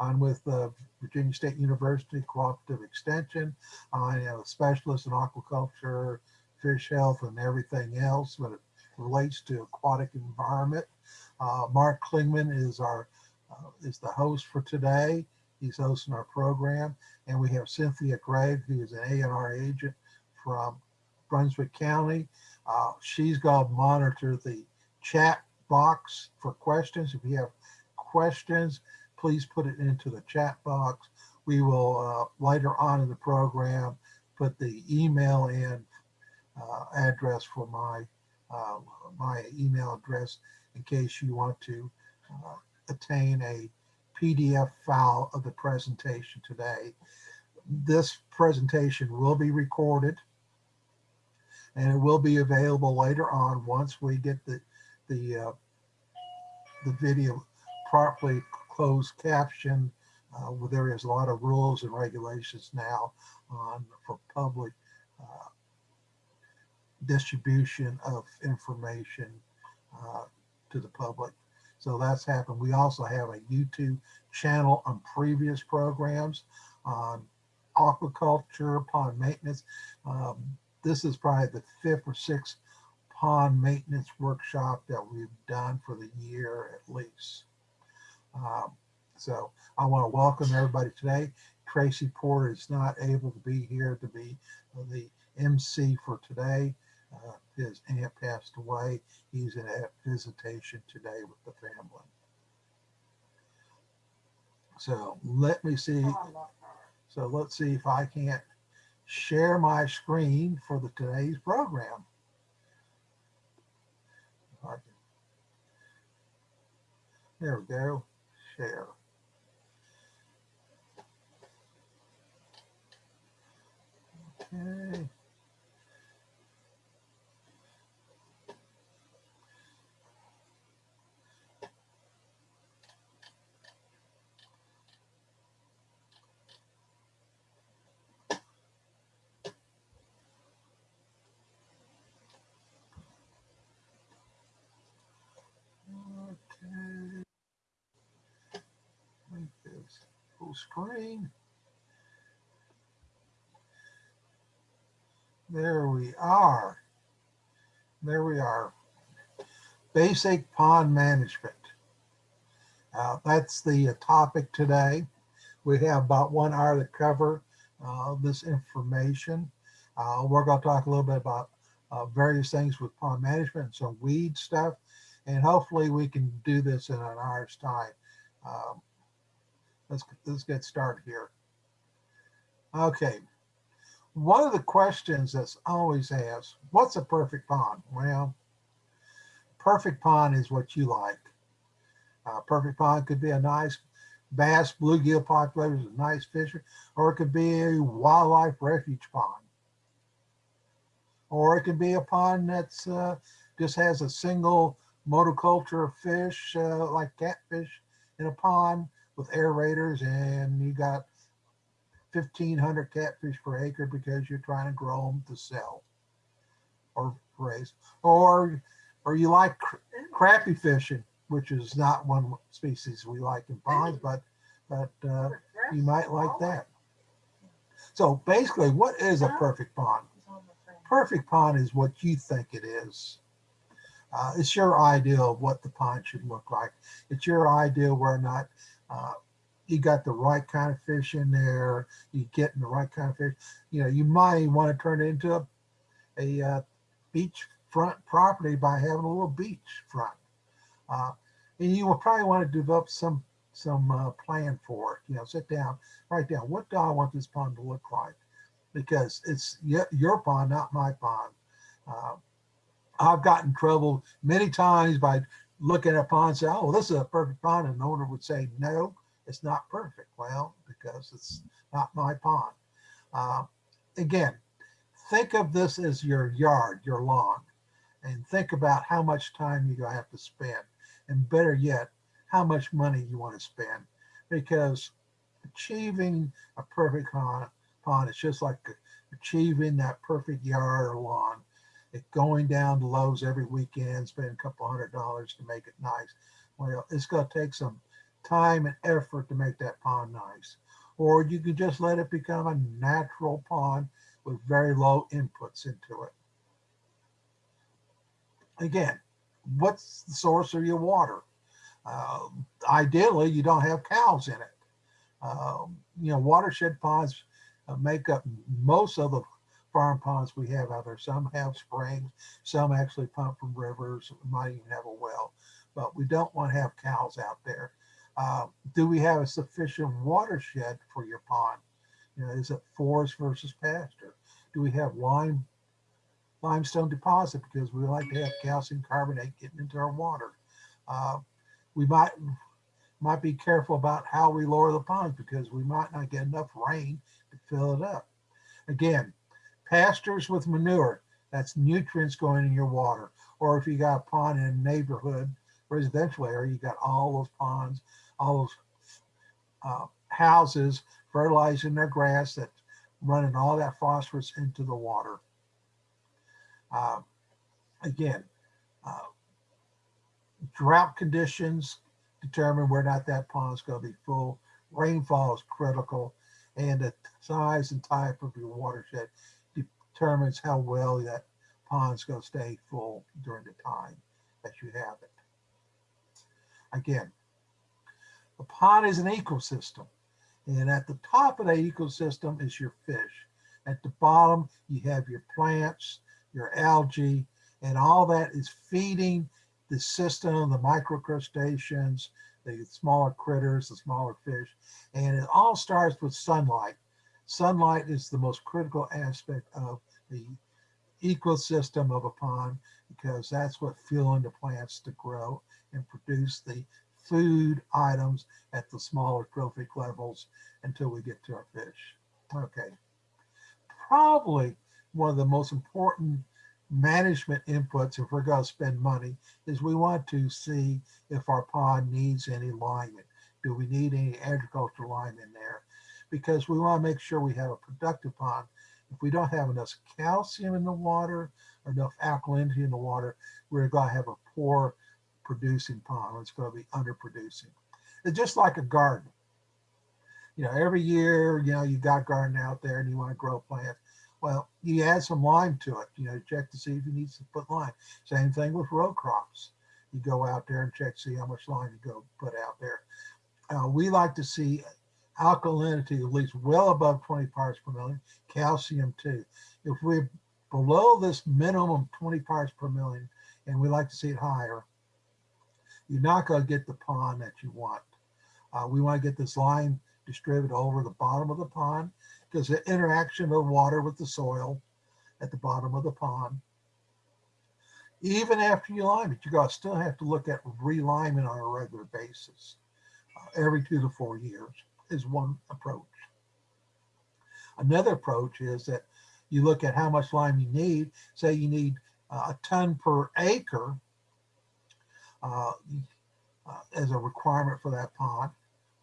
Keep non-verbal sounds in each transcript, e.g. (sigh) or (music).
I'm with uh, Virginia State University Cooperative Extension. I am a specialist in aquaculture, fish health, and everything else when it relates to aquatic environment. Uh, Mark Klingman is our uh, is the host for today. He's hosting our program, and we have Cynthia Gregg, who is an ANR agent from Brunswick County. Uh, she's going to monitor the chat box for questions. If you have questions, please put it into the chat box. We will uh, later on in the program put the email uh, address for my uh, my email address in case you want to uh, attain a PDF file of the presentation today. This presentation will be recorded and it will be available later on once we get the the uh, the video properly closed caption. Uh, where there is a lot of rules and regulations now on for public uh, distribution of information uh, to the public. So that's happened. We also have a YouTube channel on previous programs on aquaculture, pond maintenance. Um, this is probably the fifth or sixth pond maintenance workshop that we've done for the year at least. Um, so I want to welcome everybody today. Tracy Porter is not able to be here to be the MC for today. Uh, his aunt passed away. He's in a visitation today with the family. So let me see. So let's see if I can't share my screen for the today's program. There we go. Share. Okay. Make this screen. There we are. There we are. Basic pond management. Uh, that's the uh, topic today. We have about one hour to cover uh, this information. Uh, we're going to talk a little bit about uh, various things with pond management and some weed stuff. And hopefully we can do this in an hour's time. Um, let's, let's get started here. Okay, one of the questions that's always asked, what's a perfect pond? Well, perfect pond is what you like. Uh, perfect pond could be a nice bass bluegill population, a nice fisher, or it could be a wildlife refuge pond. Or it could be a pond that's uh, just has a single monoculture of fish, uh, like catfish in a pond with aerators and you got 1500 catfish per acre because you're trying to grow them to sell or raise. Or or you like cr crappie fishing which is not one species we like in ponds but but uh, you might like that. So basically what is a perfect pond? Perfect pond is what you think it is. Uh, it's your idea of what the pond should look like. It's your idea where not uh, you got the right kind of fish in there, you getting the right kind of fish. You know, you might want to turn it into a, a uh, beach front property by having a little beach front. Uh, and you will probably want to develop some some uh, plan for it. You know, sit down, write down what do I want this pond to look like, because it's your pond, not my pond. Uh, I've gotten trouble many times by looking at a pond say, "Oh, this is a perfect pond," and the owner would say, "No, it's not perfect. Well, because it's not my pond. Uh, again, think of this as your yard, your lawn, and think about how much time you're going to have to spend. And better yet, how much money you want to spend. Because achieving a perfect pond, pond is just like achieving that perfect yard or lawn. Going down to Lowe's every weekend, spending a couple hundred dollars to make it nice. Well, it's going to take some time and effort to make that pond nice. Or you could just let it become a natural pond with very low inputs into it. Again, what's the source of your water? Uh, ideally, you don't have cows in it. Um, you know, watershed ponds uh, make up most of the farm ponds we have out there. Some have springs, some actually pump from rivers, we might even have a well, but we don't want to have cows out there. Uh, do we have a sufficient watershed for your pond? You know, is it forest versus pasture? Do we have lime limestone deposit because we like to have calcium carbonate getting into our water? Uh, we might might be careful about how we lower the ponds because we might not get enough rain to fill it up. Again, pastures with manure, that's nutrients going in your water. Or if you got a pond in a neighborhood, residential area, you got all those ponds, all those uh, houses fertilizing their grass that's running all that phosphorus into the water. Uh, again, uh, drought conditions determine or not that pond is going to be full. Rainfall is critical, and the size and type of your watershed determines how well that pond is going to stay full during the time that you have it. Again, the pond is an ecosystem, and at the top of the ecosystem is your fish. At the bottom, you have your plants, your algae, and all that is feeding the system, the microcrustaceans, the smaller critters, the smaller fish, and it all starts with sunlight. Sunlight is the most critical aspect of the ecosystem of a pond because that's what fueling the plants to grow and produce the food items at the smaller trophic levels until we get to our fish. Okay. Probably one of the most important management inputs if we're going to spend money is we want to see if our pond needs any liming. Do we need any agricultural lime in there? Because we want to make sure we have a productive pond. If we don't have enough calcium in the water, or enough alkalinity in the water, we're going to have a poor producing pond. It's going to be underproducing. It's just like a garden. You know, every year, you know, you got garden out there and you want to grow plants well, you add some lime to it, you know, check to see if you need to put lime. Same thing with row crops. You go out there and check, see how much lime you go put out there. Uh, we like to see alkalinity at least well above 20 parts per million, calcium too. If we're below this minimum 20 parts per million, and we like to see it higher, you're not going to get the pond that you want. Uh, we want to get this lime distributed over the bottom of the pond because the interaction of water with the soil at the bottom of the pond. Even after you lime it, you're going to still have to look at reliming on a regular basis. Uh, every two to four years is one approach. Another approach is that you look at how much lime you need. Say you need uh, a ton per acre uh, uh as a requirement for that pond.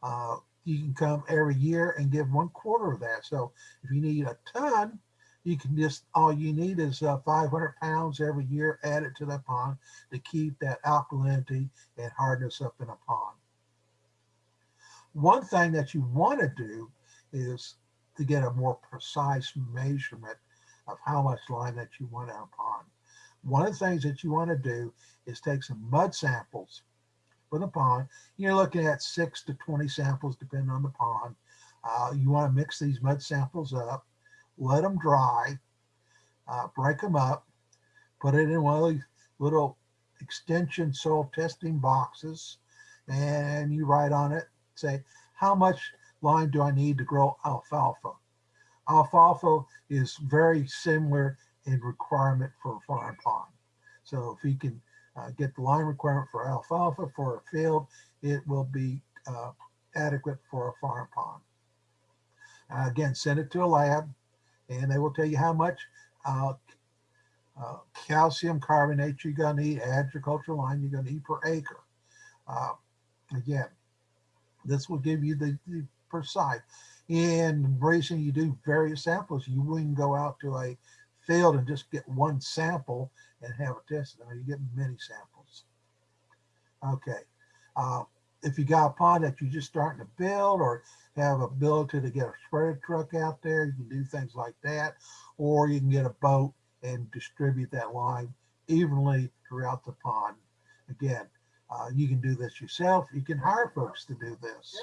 Uh, you can come every year and give one quarter of that. So if you need a ton, you can just, all you need is uh, 500 pounds every year added to that pond to keep that alkalinity and hardness up in a pond. One thing that you want to do is to get a more precise measurement of how much lime that you want a pond. One of the things that you want to do is take some mud samples for the pond. You're looking at six to 20 samples, depending on the pond. Uh, you want to mix these mud samples up, let them dry, uh, break them up, put it in one of these little extension soil testing boxes, and you write on it, say, how much lime do I need to grow alfalfa? Alfalfa is very similar in requirement for a farm pond. So if you can uh, get the lime requirement for alfalfa for a field, it will be uh, adequate for a farm pond. Uh, again, send it to a lab and they will tell you how much uh, uh, calcium carbonate you're going to need, agricultural lime you're going to need per acre. Uh, again, this will give you the, the precise. In bracing, you do various samples. You wouldn't go out to a field and just get one sample and have it tested. I mean, you get many samples. Okay. Uh, if you got a pond that you're just starting to build or have ability to get a spreader truck out there, you can do things like that. Or you can get a boat and distribute that lime evenly throughout the pond. Again, uh, you can do this yourself. You can hire folks to do this.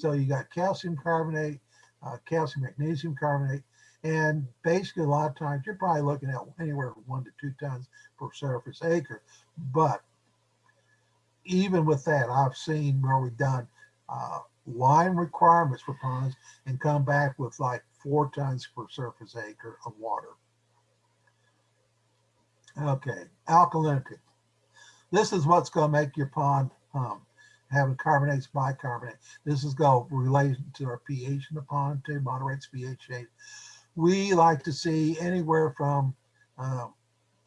So you got calcium carbonate, uh, calcium magnesium carbonate, and basically a lot of times you're probably looking at anywhere from one to two tons per surface acre. But even with that, I've seen where we've done uh, lime requirements for ponds and come back with like four tons per surface acre of water. Okay, alkalinity. This is what's going to make your pond hum. Having carbonates, bicarbonate. This is going to relate to our pH in the pond too, moderates pH. We like to see anywhere from uh,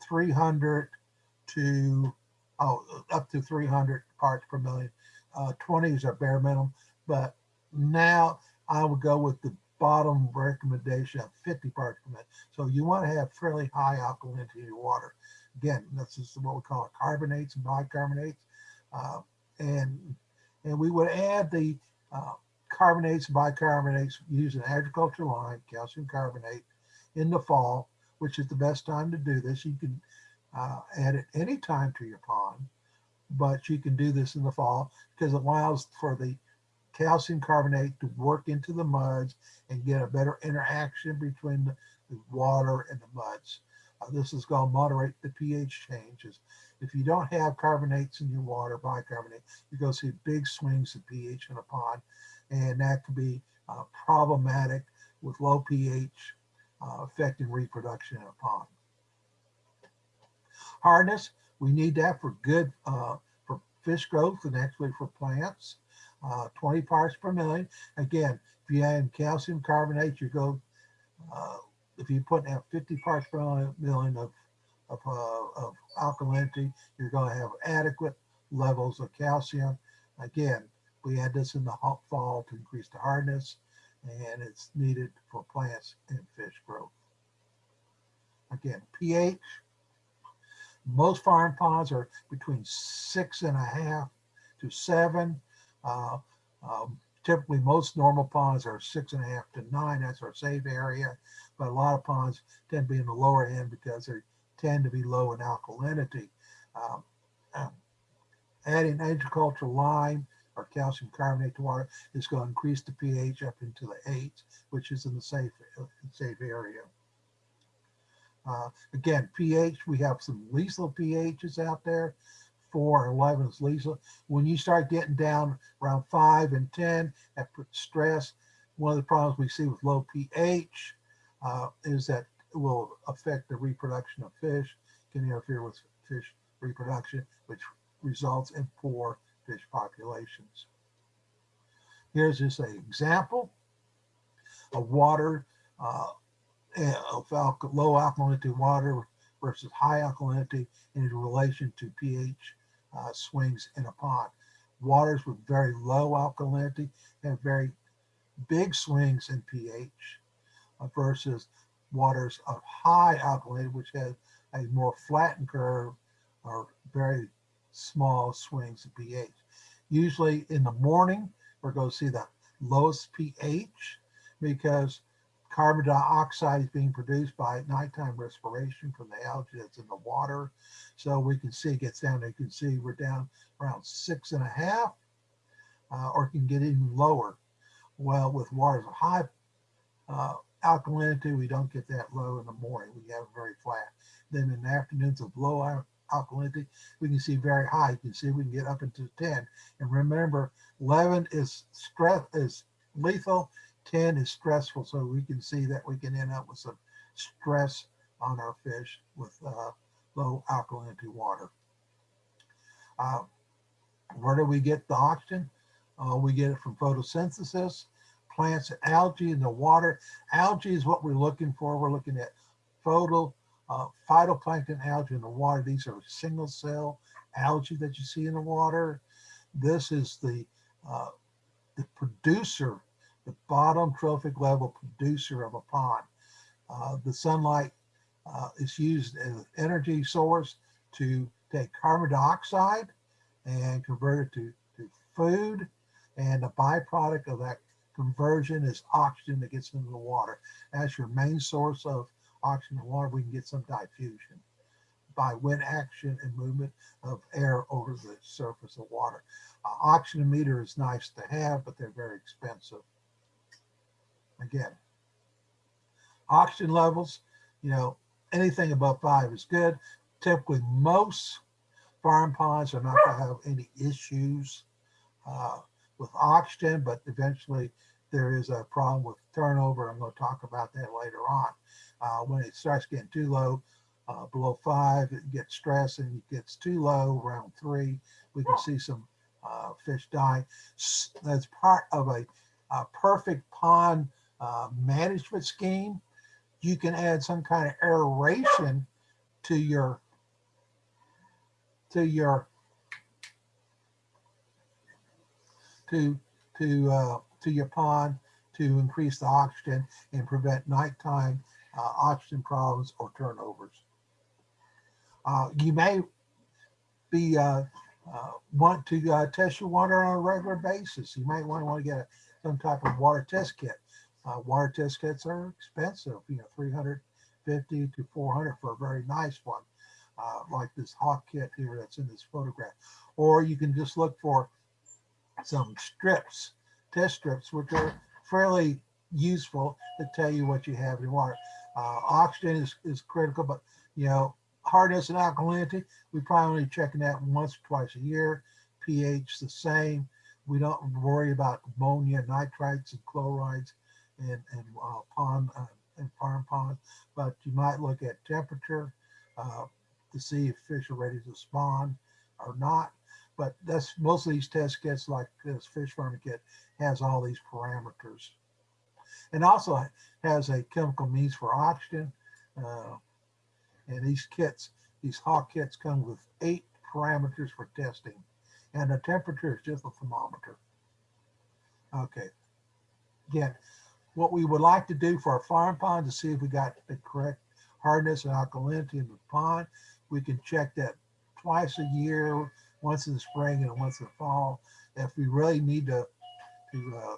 300 to oh, up to 300 parts per million. Uh, 20 is our bare minimum, but now I would go with the bottom recommendation of 50 parts per million. So you want to have fairly high alkalinity in your water. Again, this is what we call carbonates and bicarbonates. Uh, and, and we would add the uh, carbonates bicarbonates using agricultural lime, calcium carbonate in the fall, which is the best time to do this. You can uh, add it any time to your pond, but you can do this in the fall because it allows for the calcium carbonate to work into the muds and get a better interaction between the, the water and the muds. Uh, this is going to moderate the pH changes. If you don't have carbonates in your water, bicarbonate, you're going to see big swings in pH in a pond, and that can be uh, problematic with low pH uh, affecting reproduction in a pond. Hardness, we need that for good, uh, for fish growth and actually for plants. Uh, 20 parts per million. Again, if you add calcium carbonate, you go, uh, if you put out 50 parts per million of, of, uh, of alkalinity, you're going to have adequate levels of calcium. Again, we add this in the fall to increase the hardness, and it's needed for plants and fish growth. Again, pH, most farm ponds are between six and a half to seven. Uh, um, typically, most normal ponds are six and a half to nine. That's our safe area. But a lot of ponds tend to be in the lower end because they tend to be low in alkalinity. Um, um, adding agricultural lime or calcium carbonate to water is going to increase the pH up into the eight, which is in the safe safe area. Uh, again, pH, we have some lethal pHs out there. 4 and 11 is lethal. When you start getting down around 5 and 10, that puts stress. One of the problems we see with low pH uh, is that will affect the reproduction of fish, can interfere with fish reproduction, which results in poor fish populations. Here's just an example of water uh, of low alkalinity water versus high alkalinity in relation to pH uh, swings in a pond. Waters with very low alkalinity have very big swings in pH uh, versus waters of high alkalinity, which has a more flattened curve or very small swings of pH. Usually in the morning, we're going to see the lowest pH because Carbon dioxide is being produced by nighttime respiration from the algae that's in the water. So we can see it gets down, you can see we're down around six and a half, uh, or can get even lower. Well, with waters of high uh, alkalinity, we don't get that low in the morning. We have very flat. Then in the afternoons of low alkalinity, we can see very high. You can see we can get up into 10. And remember, 11 is stress is lethal 10 is stressful, so we can see that we can end up with some stress on our fish with uh, low alkalinity water. Uh, where do we get the oxygen? Uh, we get it from photosynthesis, plants algae in the water. Algae is what we're looking for. We're looking at photo, uh, phytoplankton algae in the water. These are single cell algae that you see in the water. This is the, uh, the producer the bottom trophic level producer of a pond. Uh, the sunlight uh, is used as an energy source to take carbon dioxide and convert it to, to food and the byproduct of that conversion is oxygen that gets into the water. As your main source of oxygen in water, we can get some diffusion by wind action and movement of air over the surface of water. Uh, meter is nice to have, but they're very expensive. Again, oxygen levels, you know, anything above five is good. Typically, most farm ponds are not going to have any issues uh, with oxygen, but eventually there is a problem with turnover. I'm going to talk about that later on. Uh, when it starts getting too low, uh, below five, it gets stressed and it gets too low around three. We can see some uh, fish die. That's part of a, a perfect pond uh, management scheme. You can add some kind of aeration to your to your to to uh, to your pond to increase the oxygen and prevent nighttime uh, oxygen problems or turnovers. Uh, you may be uh, uh, want to uh, test your water on a regular basis. You might want to want to get a, some type of water test kit. Water test kits are expensive, you know, 350 to 400 for a very nice one, like this Hach kit here that's in this photograph. Or you can just look for some strips, test strips, which are fairly useful to tell you what you have in water. Uh, oxygen is, is critical, but you know, hardness and alkalinity, we probably only checking that once or twice a year. pH the same. We don't worry about ammonia, nitrites, and chlorides and, and uh, pond uh, and farm ponds, but you might look at temperature uh, to see if fish are ready to spawn or not. But that's most of these test kits, like this fish farming kit, has all these parameters, and also has a chemical means for oxygen. Uh, and these kits, these Hach kits come with eight parameters for testing. And the temperature is just a thermometer. Okay. Again, what we would like to do for our farm pond to see if we got the correct hardness and alkalinity in the pond, we can check that twice a year, once in the spring and once in the fall. If we really need to, to uh,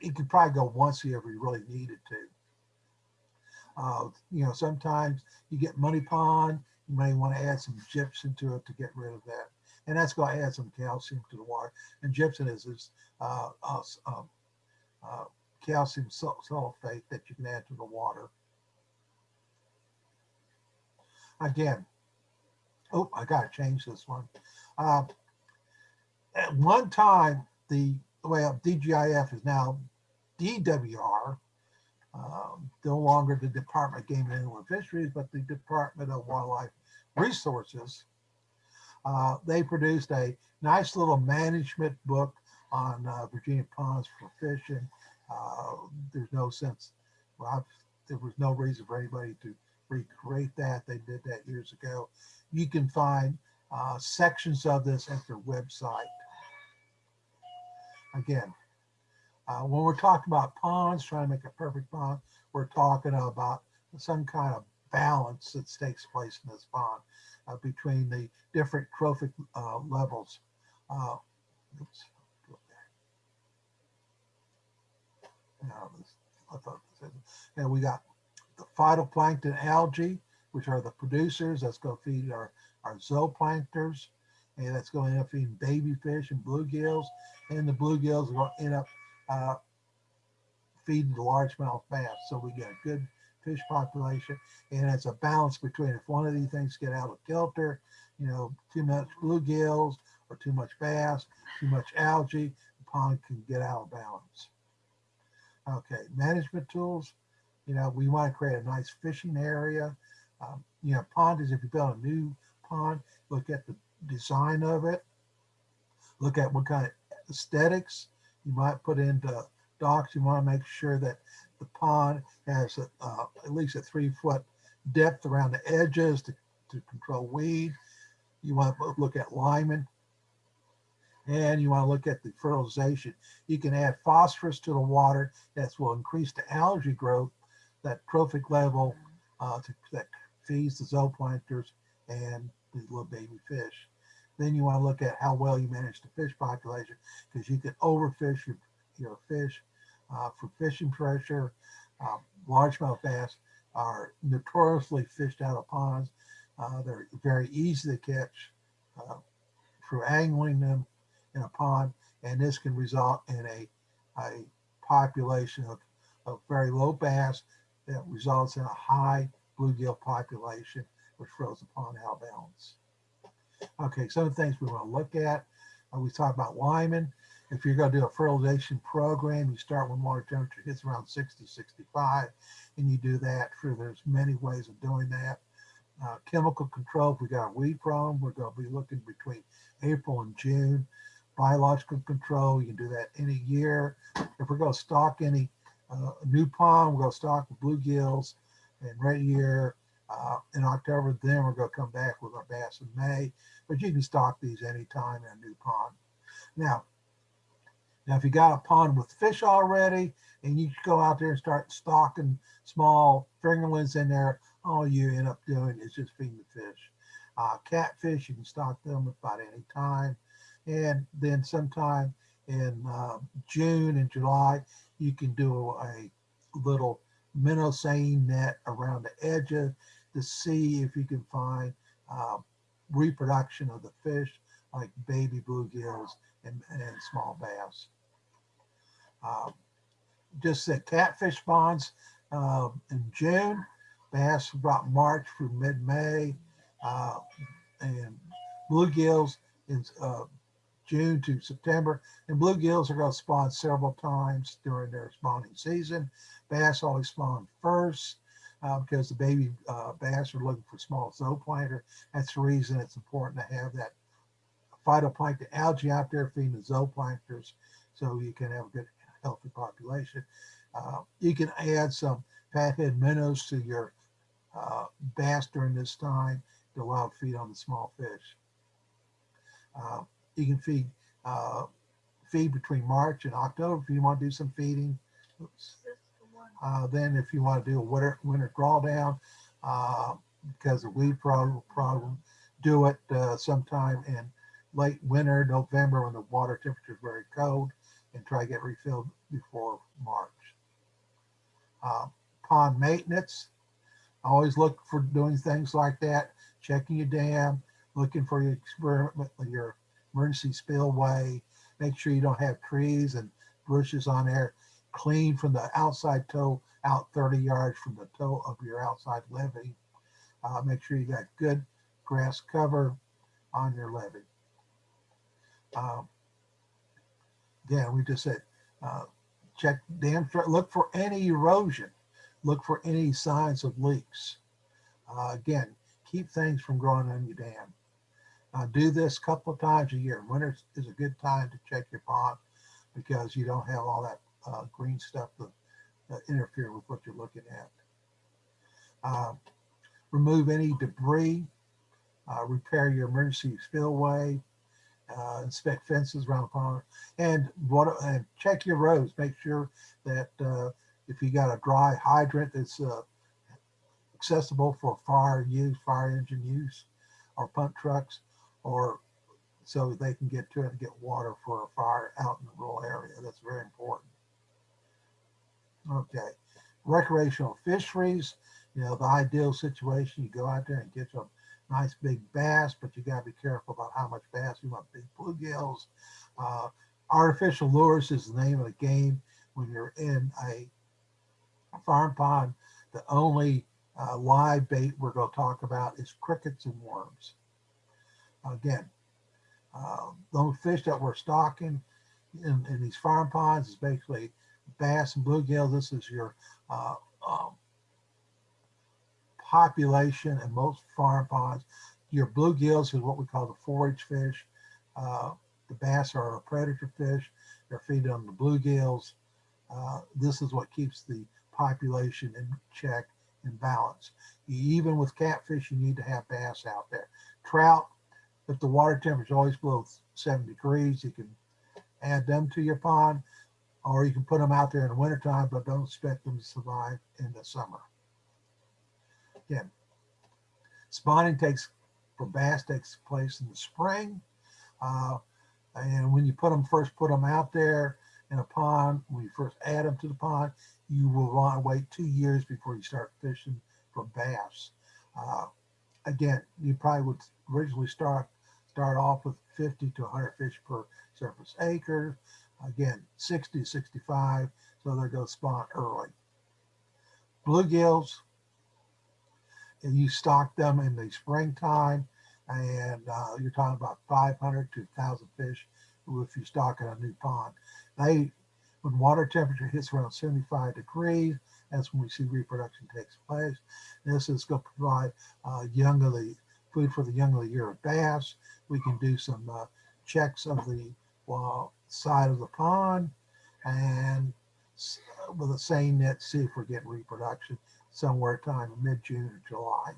you could probably go once a year if we really needed to. Uh, you know, sometimes you get money pond, you may want to add some gypsum to it to get rid of that. And that's going to add some calcium to the water. And gypsum is this uh, uh, calcium sulfate that you can add to the water. Again, oh, I got to change this one. Uh, at one time, the well, DGIF is now DWR, um, no longer the Department of Game and Inland Fisheries, but the Department of Wildlife Resources. Uh, they produced a nice little management book on uh, Virginia ponds for fishing. Uh, there's no sense, well, I've, there was no reason for anybody to recreate that. They did that years ago. You can find uh, sections of this at their website. Again, uh, when we're talking about ponds, trying to make a perfect pond, we're talking about some kind of balance that takes place in this pond uh, between the different trophic uh, levels. Uh, oops, and we got the phytoplankton algae, which are the producers. That's going to feed our, our zooplankters. And that's going to end up feeding baby fish and bluegills. And the bluegills are going to end up uh, feeding the largemouth bass. So we get a good fish population and it's a balance between if one of these things get out of kilter, you know, too much bluegills or too much bass, too much algae, the pond can get out of balance. Okay, management tools, you know, we want to create a nice fishing area. Um, you know, pond is if you build a new pond, look at the design of it, look at what kind of aesthetics you might put into docks. You want to make sure that the pond has a, uh, at least a three foot depth around the edges to, to control weed. You want to look at liming and you want to look at the fertilization. You can add phosphorus to the water. That will increase the algae growth, that trophic level uh, to, that feeds the zooplankters and the little baby fish. then you want to look at how well you manage the fish population because you can overfish your, your fish uh, for fishing pressure. Uh, largemouth bass are notoriously fished out of ponds. Uh, they're very easy to catch through angling them in a pond, and this can result in a, a population of, of very low bass that results in a high bluegill population, which throws upon of balance. Okay, some of the things we want to look at. Uh, we talked about liming. If you're going to do a fertilization program, you start when water temperature hits around 60, 65, and you do that through, there's many ways of doing that. Uh, chemical control, if we got a weed problem, we're going to be looking between April and June. Biological control, you can do that any year. If we're going to stock any uh, new pond, we're going to stock bluegills and red ear uh, in October. Then we're going to come back with our bass in May. But you can stock these anytime in a new pond. Now, now if you got a pond with fish already and you go out there and start stocking small fingerlings in there, all you end up doing is just feeding the fish. Uh, catfish, you can stock them about any time. And then sometime in uh, June and July, you can do a little minnow seine net around the edges to see if you can find uh, reproduction of the fish like baby bluegills and, and small bass. Um, just the catfish spawns uh, in June, bass about March through mid-May, uh, and bluegills in uh, June to September. And bluegills are going to spawn several times during their spawning season. Bass always spawn first uh, because the baby uh, bass are looking for small zooplankton. That's the reason it's important to have that phytoplankton algae out there feeding the zooplanktons so you can have a good healthy population. Uh, you can add some fathead minnows to your uh, bass during this time to allow to feed on the small fish. Uh, you can feed uh, feed between March and October if you want to do some feeding. Oops. Uh, then if you want to do a winter, winter drawdown, uh, because of weed problem, problem do it uh, sometime in late winter, November, when the water temperature is very cold, and try to get refilled before March. Uh, pond maintenance, always look for doing things like that, checking your dam, looking for your experiment, your emergency spillway, make sure you don't have trees and bushes on there clean from the outside toe out 30 yards from the toe of your outside levee. Uh, make sure you got good grass cover on your levee. Um, again, we just said, uh, check dam, look for any erosion, look for any signs of leaks. Uh, again, keep things from growing on your dam. Uh, do this a couple of times a year. Winter is a good time to check your pond because you don't have all that uh, green stuff uh, interfere with what you're looking at. Uh, remove any debris, uh, repair your emergency spillway, uh, inspect fences around the pond, and what and check your roads. Make sure that uh, if you got a dry hydrant that's accessible for fire use, fire engine use, or pump trucks, or so they can get to it and get water for a fire out in the rural area. That's very important. Okay, recreational fisheries, you know, the ideal situation, you go out there and get some nice big bass, but you gotta be careful about how much bass you want big bluegills. Uh, artificial lures is the name of the game. When you're in a farm pond, the only uh, live bait we're gonna talk about is crickets and worms. Again, uh, those fish that we're stocking in, in these farm ponds is basically bass and bluegill. This is your uh, um, population and most farm ponds. Your bluegills is what we call the forage fish. Uh, the bass are a predator fish. They're feeding on the bluegills. Uh, this is what keeps the population in check and balance. Even with catfish, you need to have bass out there. Trout, if the water temperature is always below seven degrees, you can add them to your pond or you can put them out there in the wintertime, but don't expect them to survive in the summer. Again, spawning takes for bass takes place in the spring. Uh, and when you put them first, put them out there in a pond, when you first add them to the pond, you will want to wait two years before you start fishing for bass. Uh, again, you probably would originally start start off with 50 to 100 fish per surface acre. Again, 60 65, so they're going to spawn early. Bluegills, you stock them in the springtime, and uh, you're talking about 500 to 1,000 fish if you stock in a new pond. They, when water temperature hits around 75 degrees, that's when we see reproduction takes place. This is going to provide uh, young of the food for the young of the year of bass. We can do some uh, checks of the well, side of the pond and with a seine net, see if we're getting reproduction somewhere time mid-June or July.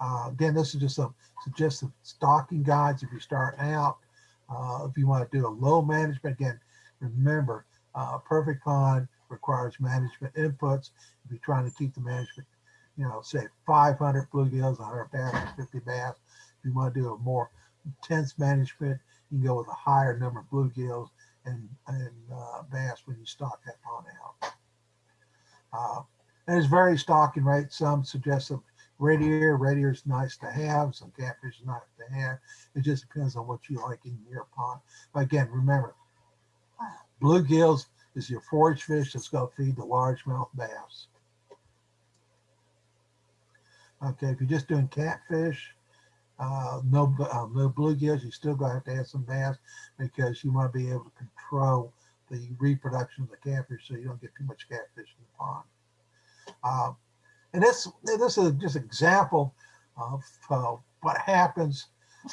Uh, again, this is just a suggestive stocking guides if you're starting out. Uh, if you want to do a low management, again, remember, uh, perfect pond requires management inputs. If you're trying to keep the management, you know, say 500 bluegills, 100 bass, 50 bass. If you want to do a more intense management, you can go with a higher number of bluegills and, and uh, bass when you stock that pond out. Uh, and it's very stocking rate. Some suggest that radiator, radiator is nice to have. Some catfish is nice to have. It just depends on what you like in your pond. But again, remember, bluegills is your forage fish that's going to feed the largemouth bass. Okay, if you're just doing catfish, uh, no uh, no bluegills, you still going to have to add some bass because you want to be able to control the reproduction of the catfish so you don't get too much catfish in the pond. Uh, and this this is just an example of uh, what happens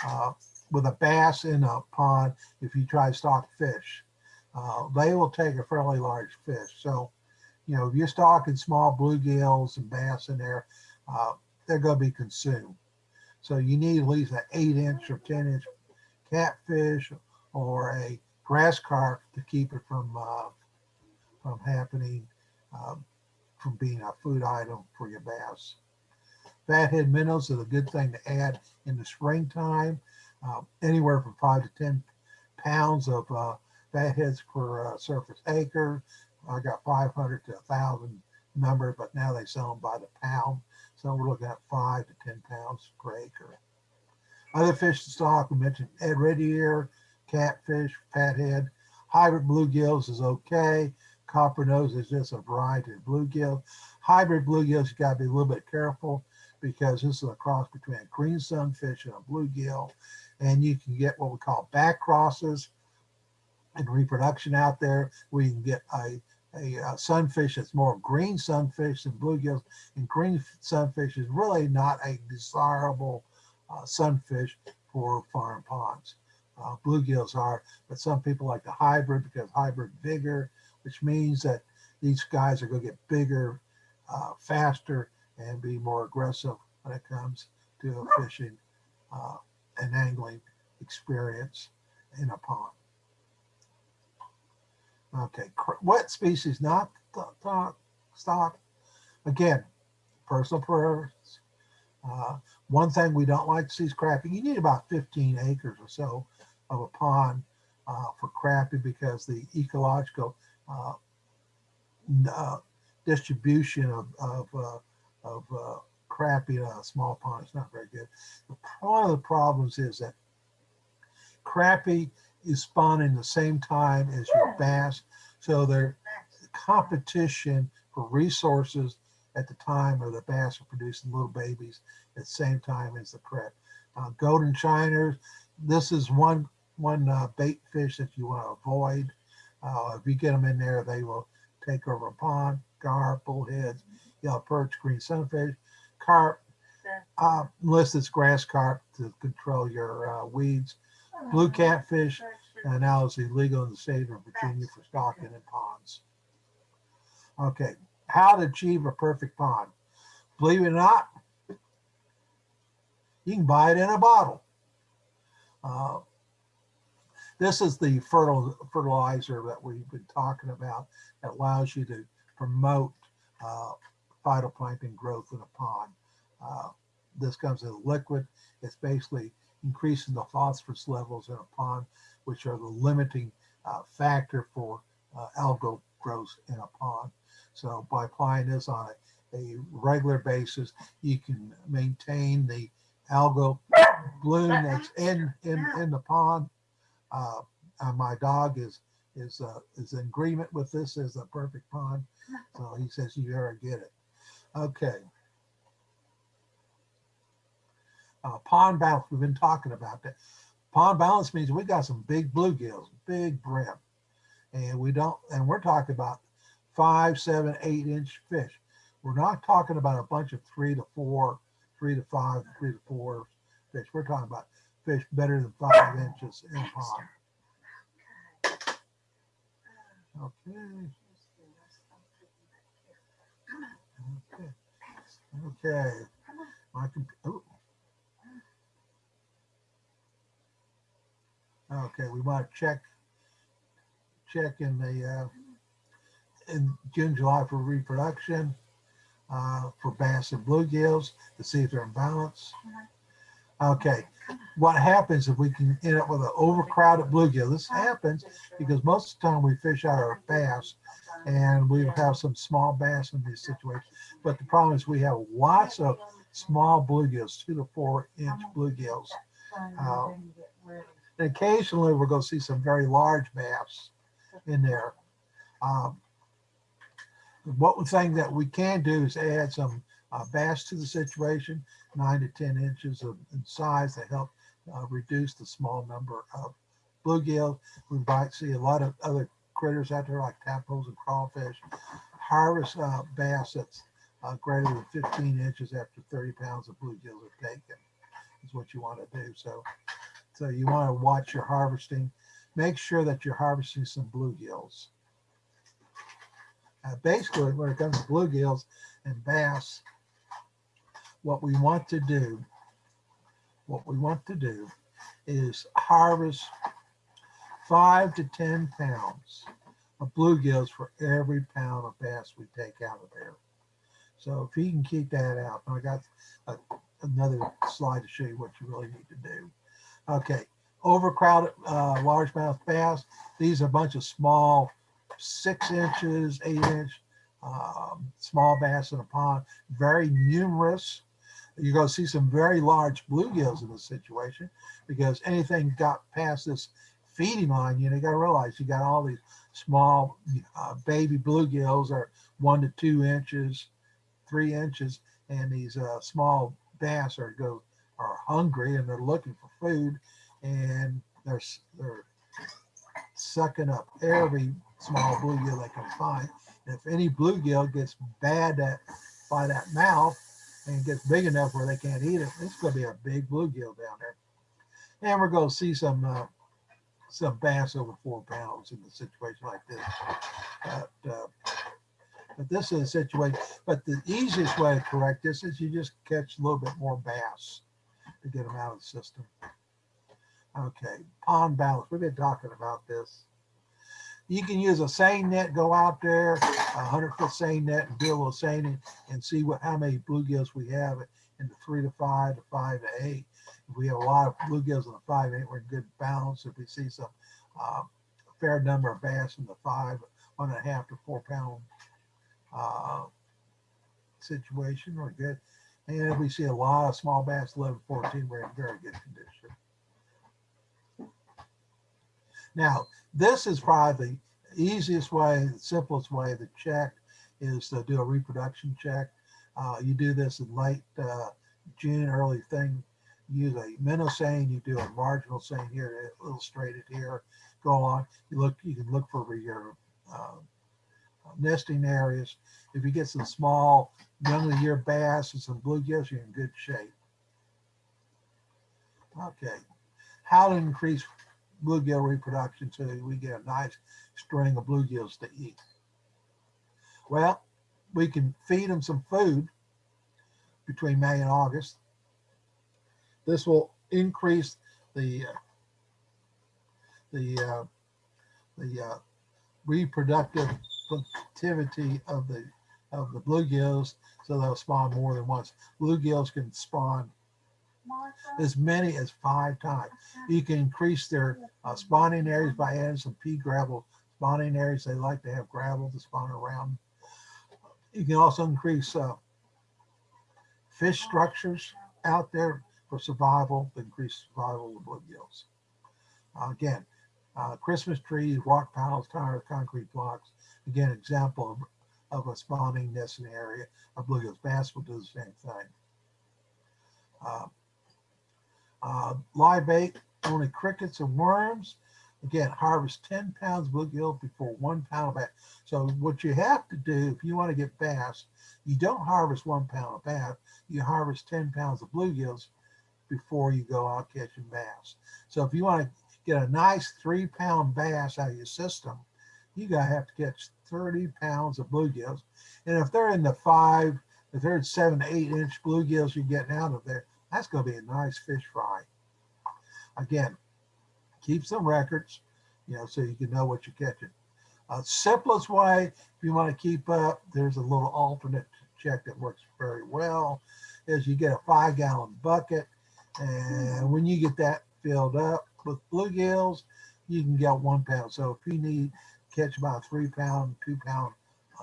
uh, with a bass in a pond if you try to stock fish. Uh, they will take a fairly large fish. So, you know, if you're stocking small bluegills and bass in there, they're going to be consumed. So you need at least an eight inch or 10 inch catfish or a grass carp to keep it from uh, from happening, um, from being a food item for your bass. Fathead minnows is a good thing to add in the springtime, uh, anywhere from five to 10 pounds of uh, fatheads per uh, surface acre. I got 500 to 1,000 number, but now they sell them by the pound. So we're looking at five to 10 pounds per acre. Other fish to stock, we mentioned Ed red ear, catfish, fathead. Hybrid bluegills is okay. Copper nose is just a variety of bluegill. Hybrid bluegills, you gotta be a little bit careful because this is a cross between a green sunfish and a bluegill. And you can get what we call back crosses and reproduction out there. We can get a a uh, sunfish that's more green sunfish than bluegills. And green sunfish is really not a desirable uh, sunfish for farm ponds. Uh, bluegills are, but some people like the hybrid because hybrid bigger, which means that these guys are going to get bigger, uh, faster, and be more aggressive when it comes to a fishing uh, and angling experience in a pond. Okay, what species not stock? Again, personal preference. Uh, one thing we don't like to see is crappie. You need about 15 acres or so of a pond uh, for crappie because the ecological uh, uh distribution of, of, uh, of uh, crappie in a small pond is not very good. One of the problems is that crappie is spawning the same time as your bass. So their competition for resources at the time of the bass are producing little babies at the same time as the crab. Uh, golden shiners, this is one one uh, bait fish that you want to avoid. Uh, if you get them in there, they will take over a pond. Gar, bullheads, yellow perch, green sunfish, carp, uh, unless it's grass carp to control your uh, weeds. Blue catfish and now it's illegal in the state of Virginia for stocking in ponds. Okay, how to achieve a perfect pond. Believe it or not, you can buy it in a bottle. Uh, this is the fertil fertilizer that we've been talking about that allows you to promote uh, phytoplankton growth in a pond. Uh, this comes in liquid. It's basically increasing the phosphorus levels in a pond, which are the limiting uh, factor for uh, algal growth in a pond. So by applying this on a, a regular basis, you can maintain the algal bloom that's in in in the pond. Uh, uh, my dog is is uh, is in agreement with this as a perfect pond, so he says you gotta get it. Okay. Uh, pond balance, we've been talking about that. Pond balance means we got some big bluegills, big brim, and we don't, and we're talking about five, seven, eight inch fish. We're not talking about a bunch of three to four, three to five, three to four fish. We're talking about fish better than five inches in pond. Okay. Okay. Okay. My comp- Okay, we want to check check in the uh, in June, July for reproduction uh, for bass and bluegills to see if they're in balance. Okay, what happens if we can end up with an overcrowded bluegill? This happens because most of the time we fish out our bass and we have some small bass in these situations. But the problem is we have lots of small bluegills, two to four inch bluegills. Uh, and occasionally we're going to see some very large bass in there. Um, one thing that we can do is add some uh, bass to the situation, nine to 10 inches of in size to help uh, reduce the small number of bluegill. We might see a lot of other critters out there like tadpoles and crawfish. Harvest uh, bass that's uh, greater than 15 inches after 30 pounds of bluegills are taken is what you want to do. So, so you want to watch your harvesting. Make sure that you're harvesting some bluegills. Uh, basically, when it comes to bluegills and bass, what we want to do, what we want to do is harvest five to 10 pounds of bluegills for every pound of bass we take out of there. So if you can keep that out, I got a, another slide to show you what you really need to do. Okay, overcrowded uh, largemouth bass. These are a bunch of small, six inches, eight inch, um, small bass in a pond, very numerous. You're going to see some very large bluegills in this situation because anything got past this feeding line, you know, you got to realize you got all these small uh, baby bluegills are one to two inches, three inches, and these uh, small bass are go are hungry and they're looking for food, and they're they're sucking up every small bluegill they can find. And if any bluegill gets bad at, by that mouth and gets big enough where they can't eat it, it's going to be a big bluegill down there. And we're going to see some uh, some bass over four pounds in a situation like this. But, uh, but this is a situation, but the easiest way to correct this is you just catch a little bit more bass to get them out of the system. Okay, pond balance. We've been talking about this. You can use a seine net, go out there, a hundred foot seine net and do a little seining and see what how many bluegills we have in the three to five to five to eight. If we have a lot of bluegills in the five eight, we're in good balance. If we see some uh, fair number of bass in the five, one and a half to four pound uh, situation, we're good. And we see a lot of small bass, 11, 14, we're in very good condition. Now, this is probably the easiest way, the simplest way to check is to do a reproduction check. Uh, you do this in late uh, June, early thing. Use a minnow seine, you do a marginal seine here, illustrated here. Go on, you look, you can look for your uh, nesting areas. If you get some small young of the year bass and some bluegills, you're in good shape. Okay, how to increase bluegill reproduction so we get a nice string of bluegills to eat. Well, we can feed them some food between May and August. This will increase the uh, the uh, the uh, reproductive activity of the of the bluegills, so they'll spawn more than once. Bluegills can spawn as many as five times. You can increase their uh, spawning areas by adding some pea gravel spawning areas. They like to have gravel to spawn around. You can also increase uh, fish structures out there for survival, increase survival of bluegills. Uh, again, Christmas trees, rock piles, tires, concrete blocks. Again, example of, of a spawning nesting area of bluegills. Bass will do the same thing. Uh, uh, live bait, only crickets and worms. Again, harvest 10 pounds bluegill before one pound of bass. So what you have to do if you want to get bass, you don't harvest one pound of bass, you harvest 10 pounds of bluegills before you go out catching bass. So if you want to get a nice three pound bass out of your system, you gotta have to catch 30 pounds of bluegills. And if they're in the five, if they're seven to eight inch bluegills you're getting out of there, that's gonna be a nice fish fry. Again, keep some records, you know, so you can know what you're catching. Uh, simplest way, if you want to keep up, there's a little alternate check that works very well, is you get a five gallon bucket. And when you get that filled up with bluegills, you can get one pound. So if you need catch about three pound, two pound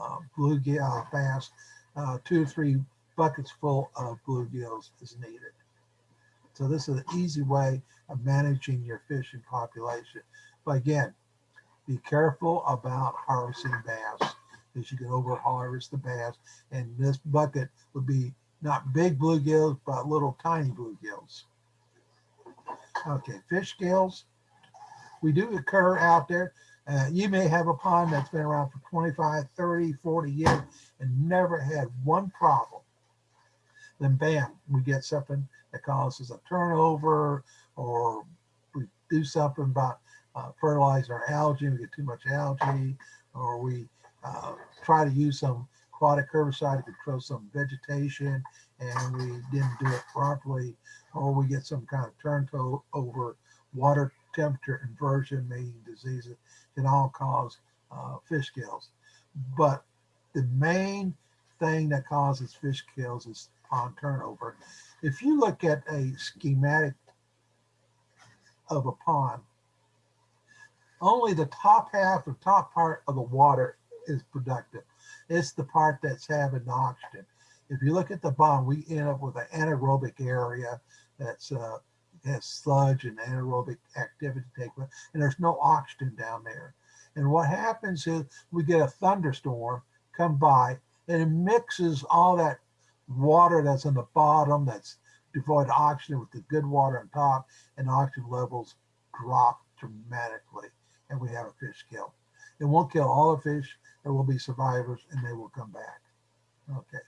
uh, bluegill bass, uh, two or three buckets full of bluegills is needed. So this is an easy way of managing your fishing population. But again, be careful about harvesting bass because you can over harvest the bass. And this bucket would be not big bluegills, but little tiny bluegills. Okay, fish scales. We do occur out there. Uh, you may have a pond that's been around for 25, 30, 40 years and never had one problem. Then bam, we get something that causes a turnover or we do something about uh, fertilizer our algae, we get too much algae, or we uh, try to use some aquatic herbicide to control some vegetation and we didn't do it properly, or we get some kind of turnover, water temperature inversion, meaning diseases, can all cause uh, fish kills. But the main thing that causes fish kills is pond turnover if you look at a schematic of a pond, only the top half or top part of the water is productive. It's the part that's having oxygen. If you look at the bottom, we end up with an anaerobic area that's uh, has sludge and anaerobic activity take place, and there's no oxygen down there. And what happens is we get a thunderstorm come by and it mixes all that water that's on the bottom that's devoid of oxygen with the good water on top and oxygen levels drop dramatically and we have a fish kill. It won't kill all the fish. There will be survivors and they will come back. Okay.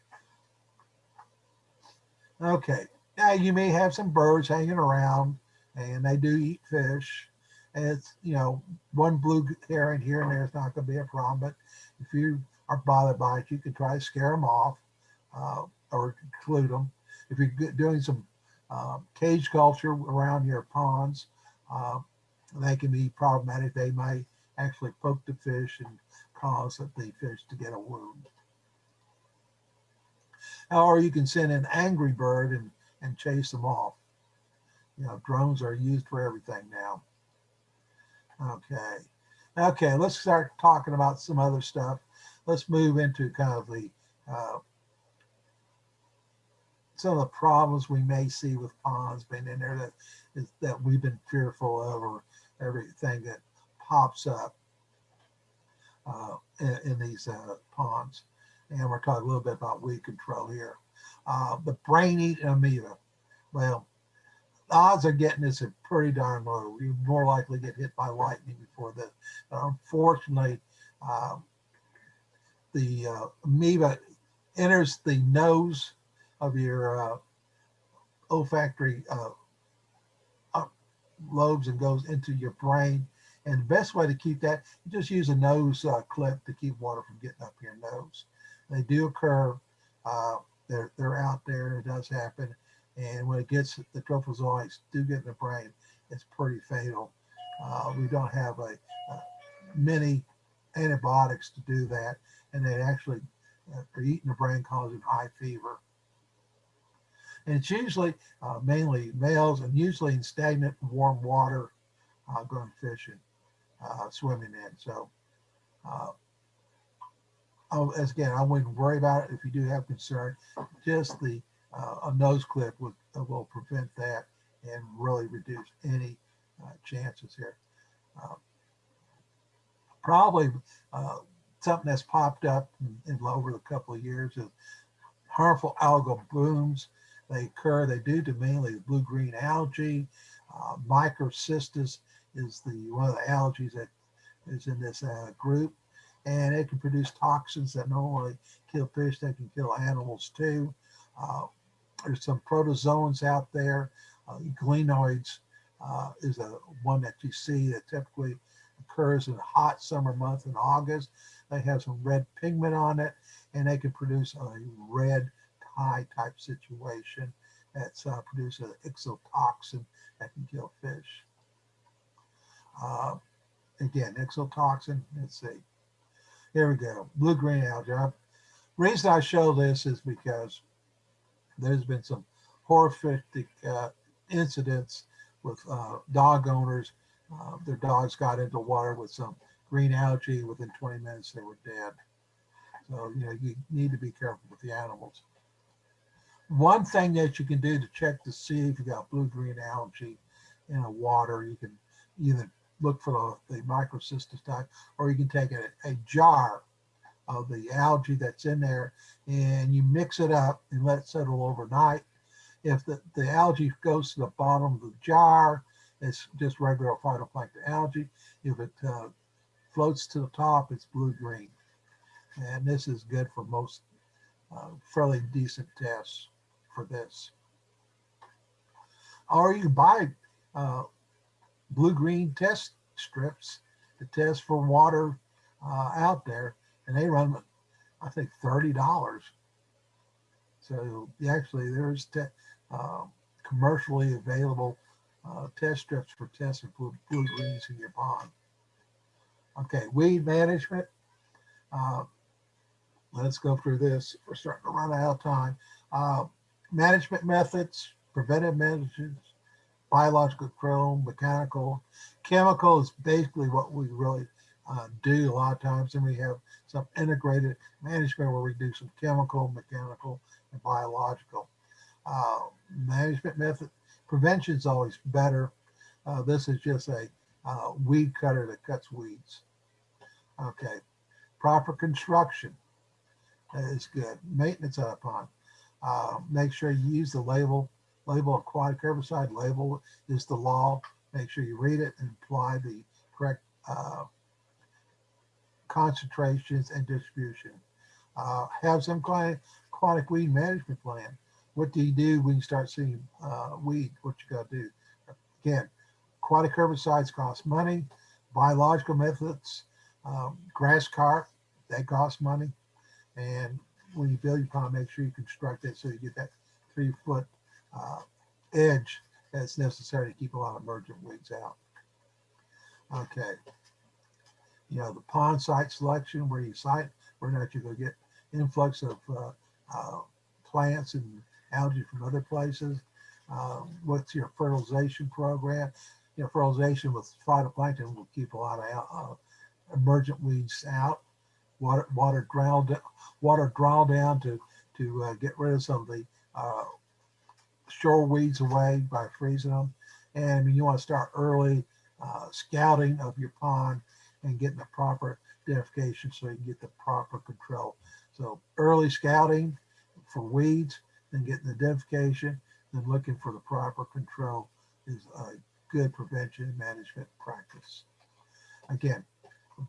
Okay. Now you may have some birds hanging around and they do eat fish. And it's, you know, one blue heron here and there is not going to be a problem. But if you are bothered by it, you can try to scare them off. Uh, or exclude them. If you're doing some uh, cage culture around your ponds, uh, they can be problematic. They might actually poke the fish and cause the fish to get a wound. Or you can send an angry bird and, and chase them off. You know, drones are used for everything now. Okay. Okay, let's start talking about some other stuff. Let's move into kind of the uh, some of the problems we may see with ponds being in there that is that we've been fearful of or everything that pops up uh, in, in, these uh, ponds. And we're talking a little bit about weed control here. Uh, the brain eating amoeba. Well, odds of getting this are pretty darn low. You're more likely to get hit by lightning before this. But unfortunately, um, the uh, amoeba enters the nose of your uh, olfactory uh, lobes and goes into your brain. And the best way to keep that, you just use a nose uh, clip to keep water from getting up your nose. They do occur. Uh, they're, they're out there. It does happen. And when it gets, the trophozoites do get in the brain, it's pretty fatal. Uh, we don't have a, a, many antibiotics to do that. And they actually uh, for eating the brain causing high fever. And it's usually uh, mainly males and usually in stagnant warm water uh, going fishing, uh, swimming in. So uh, oh, as again, I wouldn't worry about it if you do have concern. Just the uh, a nose clip would, uh, will prevent that and really reduce any uh, chances here. Uh, probably uh, something that's popped up in, in over the couple of years is harmful algal blooms. They occur, they do to mainly blue-green algae. Uh, microcystis is the one of the algae that is in this uh, group. And it can produce toxins that not only kill fish, they can kill animals too. Uh, there's some protozoans out there. Uh, glenoids uh, is a one that you see that typically occurs in a hot summer month in August. They have some red pigment on it and they can produce a red dye type situation that's uh, produce an exotoxin that can kill fish. Uh, again, exotoxin, let's see. Here we go, blue-green algae. reason I show this is because there's been some horrific uh, incidents with uh, dog owners. Uh, their dogs got into water with some green algae. Within 20 minutes, they were dead. So, you know, you need to be careful with the animals. One thing that you can do to check to see if you got blue-green algae in a water, you can either look for the, the microcystis type, or you can take a, a jar of the algae that's in there and you mix it up and let it settle overnight. If the, the algae goes to the bottom of the jar, it's just regular phytoplankton algae. If it uh, floats to the top, it's blue-green. And this is good for most uh, fairly decent tests for this. Or you can buy uh, blue-green test strips to test for water uh, out there, and they run, I think, thirty dollars. So actually, there's uh, commercially available uh, test strips for testing for blue greens in your pond. Okay, weed management. Uh, let's go through this. We're starting to run out of time. Uh, management methods, preventive measures, biological control, mechanical, chemical is basically what we really uh, do a lot of times. And we have some integrated management where we do some chemical, mechanical, and biological. Uh, management method, prevention is always better. Uh, this is just a uh, weed cutter that cuts weeds. Okay, proper construction is good. Maintenance pond. Uh, make sure you use the label, label aquatic herbicide, label is the law. Make sure you read it and apply the correct uh, concentrations and distribution. Uh, have some kind of aquatic weed management plan. What do you do when you start seeing uh, weed? What you got to do? Again, aquatic herbicides cost money. Biological methods, um, grass carp, that costs money. And when you build your pond, make sure you construct it so you get that three foot uh, edge that's necessary to keep a lot of emergent weeds out. Okay. You know, the pond site selection, where you site, where not you're going to get influx of uh, uh, plants and algae from other places. Uh, what's your fertilization program? You know, fertilization with phytoplankton will keep a lot of uh, emergent weeds out. Water, water drown, water draw down to to uh, get rid of some of the shore weeds away by freezing them. And you want to start early uh, scouting of your pond and getting the proper identification so you can get the proper control. So early scouting for weeds, then getting the identification, then looking for the proper control is a good prevention management practice. Again,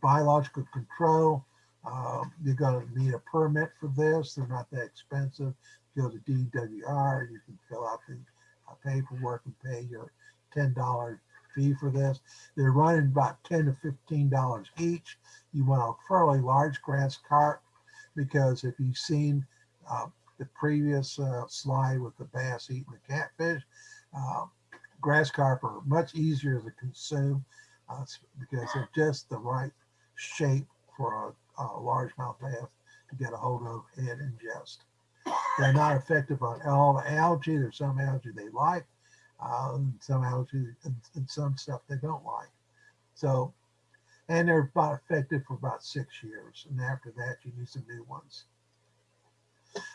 biological control, um, you're going to need a permit for this. They're not that expensive go to DWR, you can fill out the uh, paperwork and pay your $10 fee for this. They're running about 10 to $15 each. You want a fairly large grass carp because if you've seen uh, the previous uh, slide with the bass eating the catfish, uh, grass carp are much easier to consume uh, because they're just the right shape for a, a largemouth bass to get a hold of and ingest. They're not effective on all algae. There's some algae they like, uh, some algae and, and some stuff they don't like. So, and they're about effective for about six years. And after that, you need some new ones.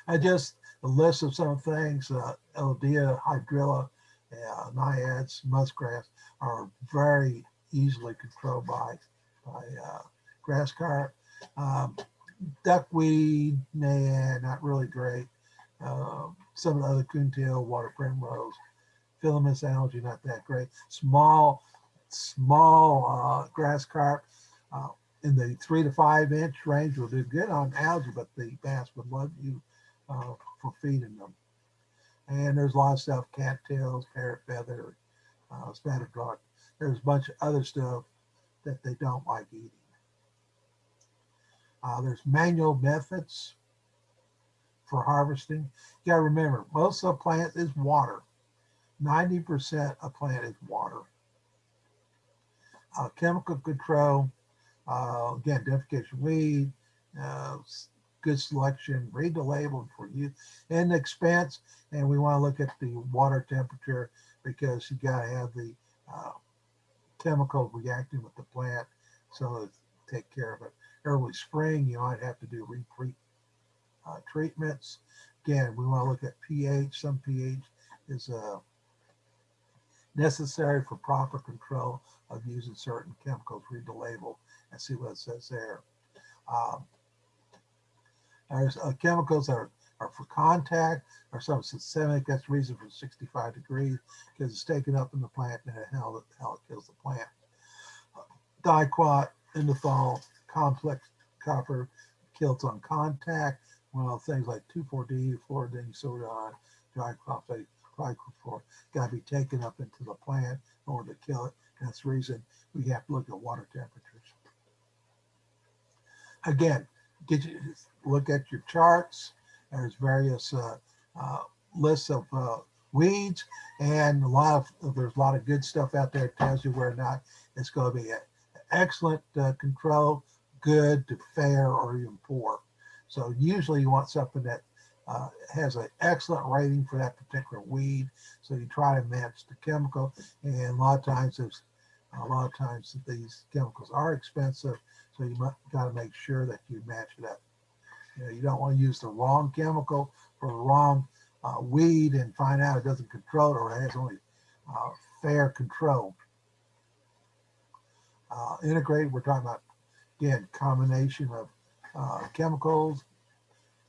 I just a list of some things, uh, hydrilla, uh, naiads, muskgrass are very easily controlled by, by uh, grass carp. Um, duckweed, nah, not really great. Uh, some of the other coontail, water primrose, filamentous algae, not that great. Small, small uh, grass carp uh, in the three to five inch range will do good on algae, but the bass would love you uh, for feeding them. And there's a lot of stuff, cattails, parrot feather, uh, spatterdock. There's a bunch of other stuff that they don't like eating. Uh, there's manual methods for harvesting. You gotta remember, most of the plant is water. 90% of plant is water. Uh, chemical control, uh, again, identification weed, uh, good selection, read the label for you and expense. And we want to look at the water temperature because you got to have the uh, chemical reacting with the plant. So take care of it. Early spring, you might have to do repeat uh, treatments. Again, we want to look at pH. Some pH is uh, necessary for proper control of using certain chemicals. Read the label and see what it says there. Um, there's uh, chemicals that are, are for contact or some systemic. That's the reason for 65 degrees because it's taken up in the plant and how, how it kills the plant. Uh, diquat, endothall, complex copper kills on contact. Well, things like 2,4-D, fluridone, sodium, diphosphate, glycophyr got to be taken up into the plant in order to kill it. That's the reason we have to look at water temperatures. Again, did you look at your charts. There's various uh, uh, lists of uh, weeds and a lot of there's a lot of good stuff out there that tells you where not it's going to be excellent uh, control, good to fair, or even poor. So usually you want something that uh, has an excellent rating for that particular weed. So you try to match the chemical, and a lot of times there's a lot of times these chemicals are expensive, so you got to make sure that you match it up. You, know, you don't want to use the wrong chemical for the wrong uh, weed and find out it doesn't control it or it has only uh, fair control. Uh, integrate, we're talking about, again, combination of uh, chemicals,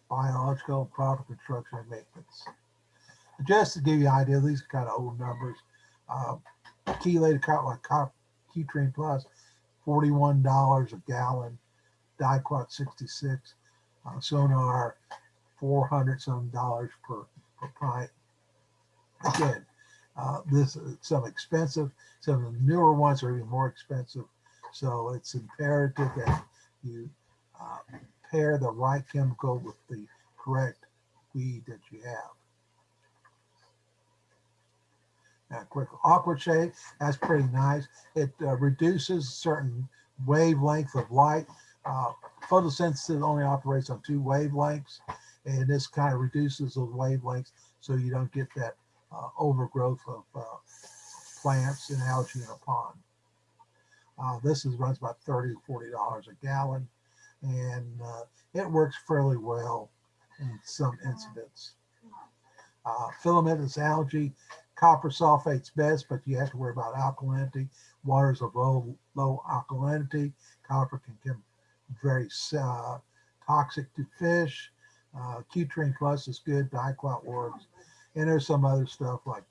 biological, proper construction and maintenance. Just to give you an idea, these are kind of old numbers. Uh, chelated cotton like copper, Cutrine Plus, $41 a gallon, Diquat 66, uh, Sonar 400 some dollars per, per pint. Again, uh, this is some expensive, some of the newer ones are even more expensive. So it's imperative that you uh, pair the right chemical with the correct weed that you have. Now, quick aqua shade, that's pretty nice. It uh, reduces certain wavelength of light. Uh, photosynthesis only operates on two wavelengths, and this kind of reduces those wavelengths so you don't get that uh, overgrowth of uh, plants and algae in a pond. Uh, this is runs about 30 to 40 dollars a gallon, and uh, it works fairly well in some incidents. Uh, filamentous algae, copper sulfate's best, but you have to worry about alkalinity. Waters of low, low alkalinity. Copper can become very uh, toxic to fish. Uh, Plus is good. Diquat works. And there's some other stuff like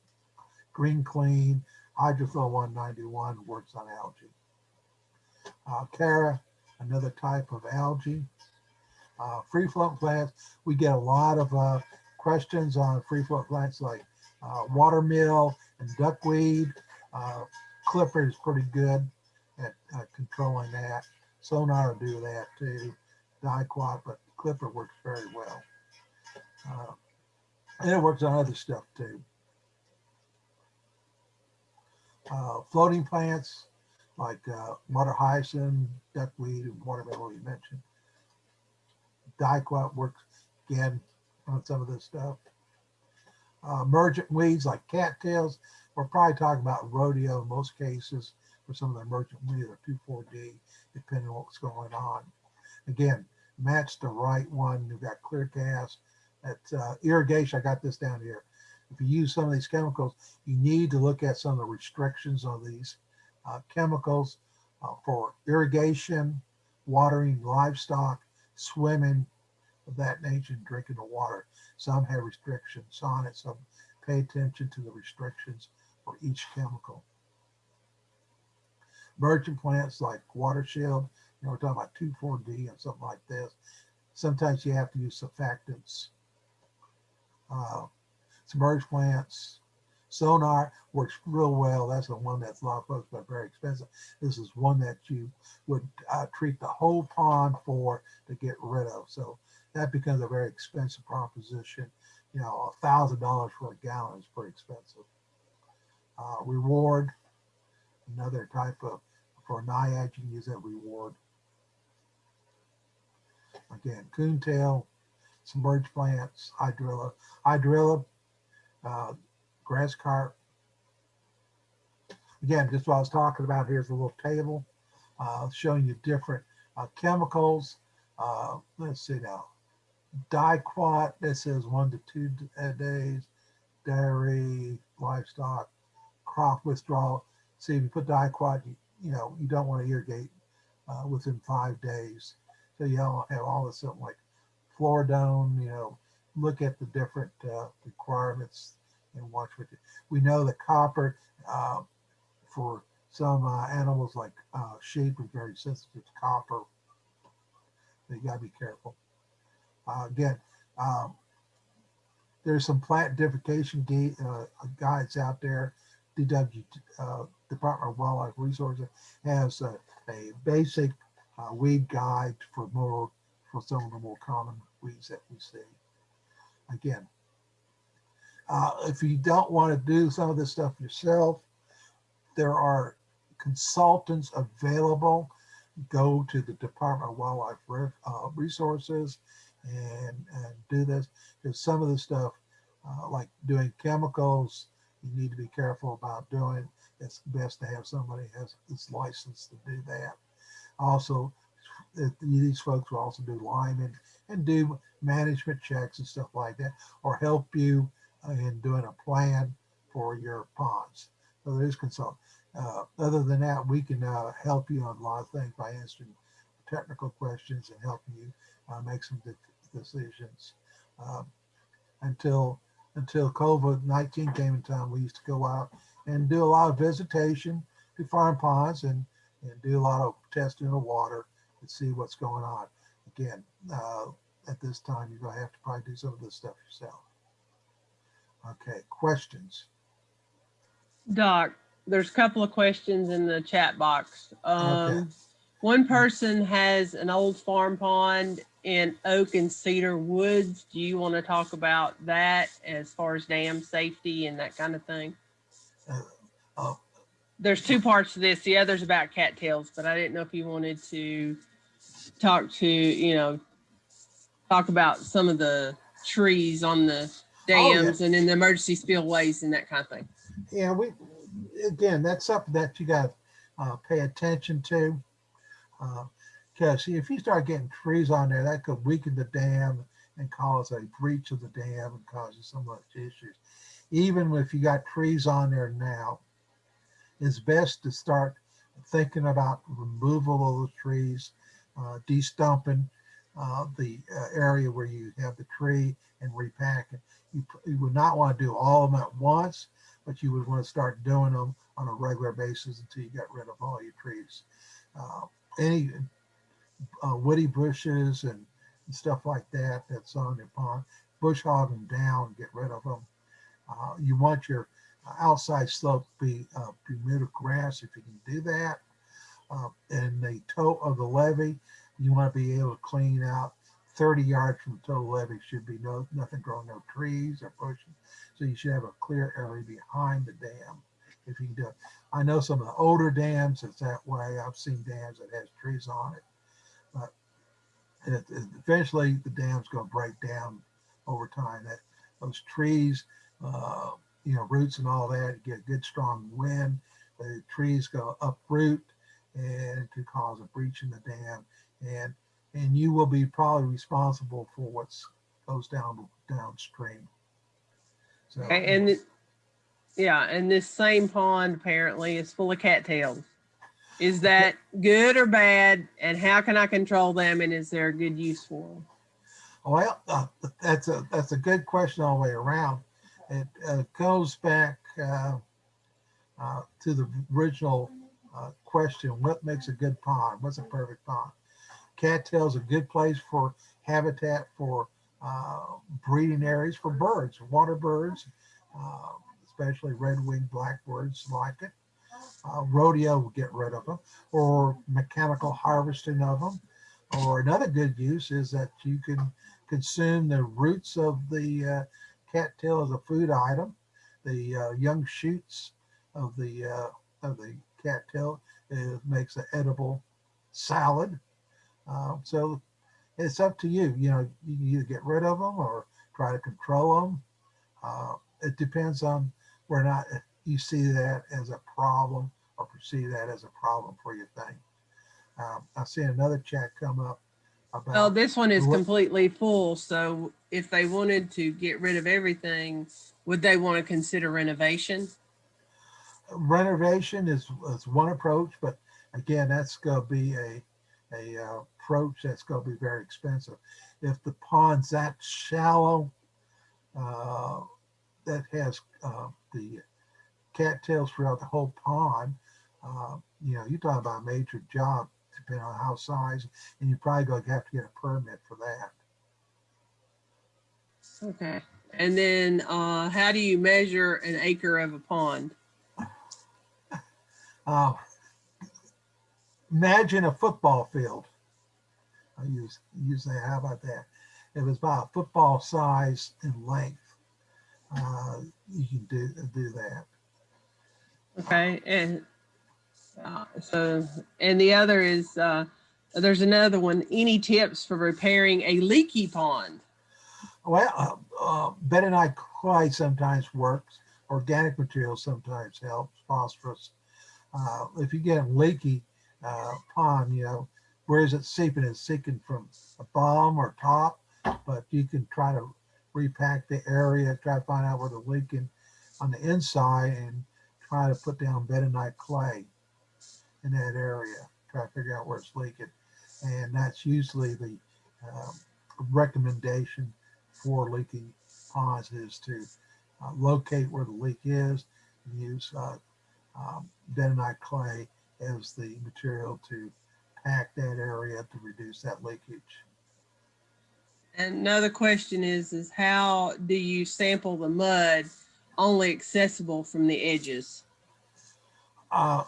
Green Clean, Hydrothol 191 works on algae. Uh, another type of algae. Uh, free float plants, we get a lot of uh, questions on free float plants like uh, watermeal and duckweed. Uh, Clipper is pretty good at uh, controlling that. Sonar will do that too, Diquat, but Clipper works very well. Uh, and it works on other stuff too. Floating plants like uh, water hyacinth, duckweed, and watermelon you mentioned. diquat works again on some of this stuff. Uh, emergent weeds like cattails, we're probably talking about rodeo in most cases for some of the emergent weeds or 2,4-D, depending on what's going on. Again, match the right one. You've got Clearcast. At uh, irrigation, I got this down here. If you use some of these chemicals, you need to look at some of the restrictions on these chemicals uh, for irrigation, watering livestock, swimming, of that nature, and drinking the water. Some have restrictions on it, so pay attention to the restrictions for each chemical. Emergent plants like water shield, you know, we're talking about 2,4-D and something like this. Sometimes you have to use surfactants. Uh, submerged plants, sonar works real well. That's the one that's of folks, but very expensive. This is one that you would uh, treat the whole pond for to get rid of. So that becomes a very expensive proposition. You know, a thousand dollars for a gallon is pretty expensive. Uh, reward, another type of for naiad, you can use that reward. Again, coontail, submerged plants, hydrilla, hydrilla, uh, grass carp. Again, just what I was talking about, here's a little table uh, showing you different uh, chemicals. Uh, let's see now, diquat, this is one to two days, dairy, livestock, crop withdrawal. See, if you put diquat, you, you know, you don't want to irrigate uh, within five days. So you have all this something like fluridone, you know, look at the different uh, requirements and watch what you, we know the copper uh, for some uh, animals like uh, sheep is very sensitive to copper. So you gotta be careful. Uh, again, um, there's some plant identification uh, guides out there. DW, uh, Department of Wildlife Resources has a, a basic weed guide for more for some of the more common weeds that we see. Again, uh, if you don't want to do some of this stuff yourself, there are consultants available. Go to the Department of Wildlife uh, Resources and, and do this. Because some of the stuff, uh, like doing chemicals, you need to be careful about doing. It's best to have somebody has this license to do that. Also, these folks will also do liming and do management checks and stuff like that, or help you in doing a plan for your ponds. So there's consult. Uh, other than that, we can uh, help you on a lot of things by answering technical questions and helping you uh, make some de decisions. Um, until until COVID-19 came in town, we used to go out and do a lot of visitation to farm ponds and, and do a lot of testing of water to see what's going on. Again, uh, at this time, you're gonna have to probably do some of this stuff yourself. Okay, questions? Doc, there's a couple of questions in the chat box. Um, Okay. one person has an old farm pond in oak and cedar woods. Do you want to talk about that as far as dam safety and that kind of thing? Uh, oh, There's two parts to this. The other's about cattails, but I didn't know if you wanted to talk to, you know, talk about some of the trees on the Oh, yeah. dams and in the emergency spillways and that kind of thing. Yeah, we, again, that's something that you got to uh, pay attention to. Because if you start getting trees on there, that could weaken the dam and cause a breach of the dam and cause you so much issues. Even if you got trees on there now, it's best to start thinking about removal of the trees, uh, de-stumping uh, the uh, area where you have the tree and repacking. You, you would not want to do all of them at once, but you would want to start doing them on a regular basis until you get rid of all your trees. Uh, any uh, woody bushes and, and, stuff like that that's on your pond, bush hog them down, get rid of them. Uh, you want your outside slope to be uh, Bermuda grass if you can do that. Uh, and the toe of the levee, you want to be able to clean out 30 yards from the total levee should be no nothing growing, no trees or bushes. So you should have a clear area behind the dam if you can do it. I know some of the older dams, it's that way. I've seen dams that has trees on it. But it- it- eventually the dam's gonna break down over time. That, those trees, uh, you know, roots and all that, get a good strong wind, the trees go uproot and it could cause a breach in the dam. And, and you will be probably responsible for what goes down downstream. So. And it- yeah, and this same pond apparently is full of cattails. Is that good or bad? And how can I control them? And is there a good use for them? Well, uh, that's a, that's a good question all the way around. It uh, goes back uh, uh, to the original uh, question, what makes a good pond? What's a perfect pond? Cattails a good place for habitat for uh, breeding areas for birds, water birds, uh, especially red-winged blackbirds like it. Uh, rodeo will get rid of them, or mechanical harvesting of them. Or another good use is that you can consume the roots of the uh, cattail as a food item. The uh, young shoots of the uh, of the cattail makes an edible salad. Uh, so it's up to you. You know, you can either get rid of them or try to control them. Uh, it depends on whether or not you see that as a problem or perceive that as a problem for your thing. Um, I see another chat come up about. Well, this one is completely full, so if they wanted to get rid of everything, would they want to consider renovation? renovation is, is one approach, but again, that's gonna be a, a uh, approach that's gonna be very expensive. If the pond's that shallow, uh, that has, uh, the cattails throughout the whole pond, uh, you know, you're talking about a major job, depending on how size, and you're probably gonna have to get a permit for that. Okay. And then, uh, how do you measure an acre of a pond? (laughs) Uh, imagine a football field. I use use that. How about that? It was about a football size in length. Uh, you can do do that. Okay, and uh, so, and the other is, uh, there's another one, any tips for repairing a leaky pond? Well, uh, uh, I clay sometimes works. Organic material sometimes helps. Phosphorus. Uh, if you get leaky uh, pond, you know, where is it seeping? It's seeping from a bottom or top, but you can try to repack the area, try to find out where the leaking on the inside and try to put down bentonite clay in that area. Try to figure out where it's leaking. And that's usually the um, recommendation for leaking ponds is to uh, locate where the leak is and use uh, um, bentonite clay as the material to pack that area to reduce that leakage. And another question is, is how do you sample the mud only accessible from the edges? Uh,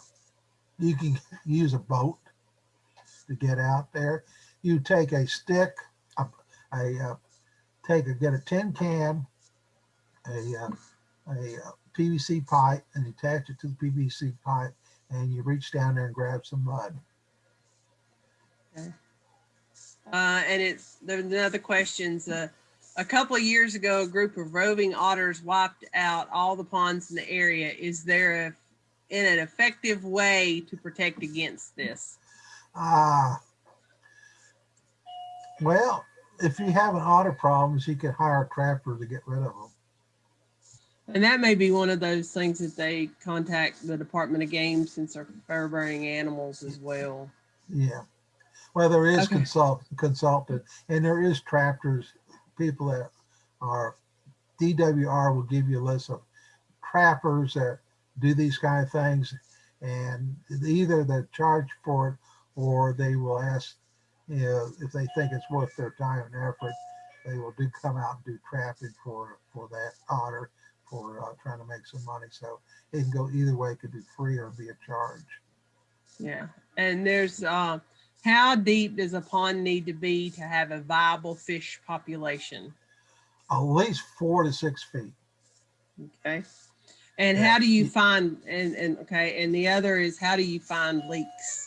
you can use a boat to get out there. You take a stick, a, a uh, take a get a tin can, a uh, a uh, PVC pipe, and attach it to the PVC pipe, and you reach down there and grab some mud. Uh, and it's, another questions, uh, a couple of years ago, a group of roving otters wiped out all the ponds in the area. Is there a, in an effective way to protect against this? Ah. well, if you have an otter problems, you can hire a trapper to get rid of them. And that may be one of those things that they contact the Department of Game since they're fur bearing animals as well. Yeah. Well, there is Okay. consult consultant and there is trappers, people that are DWR will give you a list of trappers that do these kind of things. And either they charge for it or they will ask, you know, if they think it's worth their time and effort, they will do come out and do trapping for, for that otter for uh, trying to make some money. So it can go either way, it could be free or be a charge. Yeah. And there's, uh, how deep does a pond need to be to have a viable fish population? At least four to six feet. Okay. And Yeah. how do you find, and, and, okay, and the other is how do you find leaks?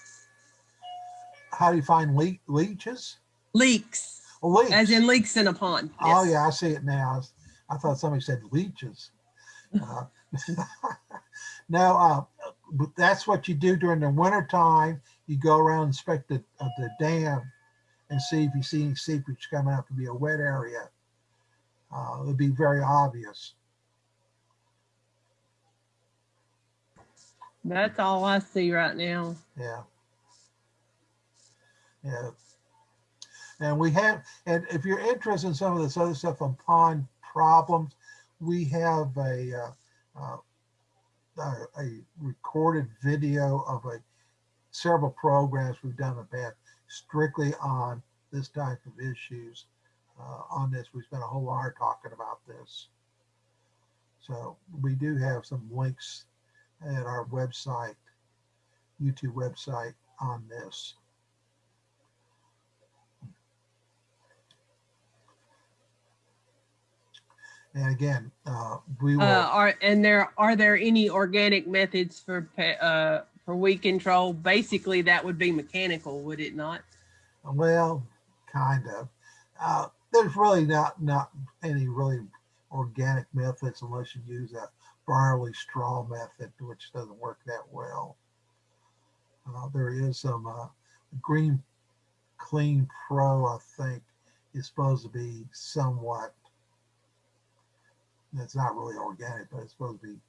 how do you find le- leeches? Leaks, Leaks. as in leaks in a pond. Oh, yeah, I see it now. I thought somebody said leeches. Uh, (laughs) No, uh, but that's what you do during the winter time. You go around inspect the, uh, the dam and see if you see any seepage coming up to be a wet area. Uh, it would be very obvious. That's all I see right now. Yeah. Yeah. And we have, and if you're interested in some of this other stuff on pond problems, we have a, uh, uh, a, a recorded video of a several programs we've done in the past strictly on this type of issues. Uh, on this, we spent a whole hour talking about this. So we do have some links at our website, YouTube website on this. And again, uh, we will. Uh, are, and there, are there any organic methods for, uh, for weed control? Basically, that would be mechanical, would it not? Well, kind of. Uh, there's really not not any really organic methods unless you use a barley straw method, which doesn't work that well. Uh, there is some uh, Green Clean Pro, I think, is supposed to be somewhat. It's not really organic, but it's supposed to be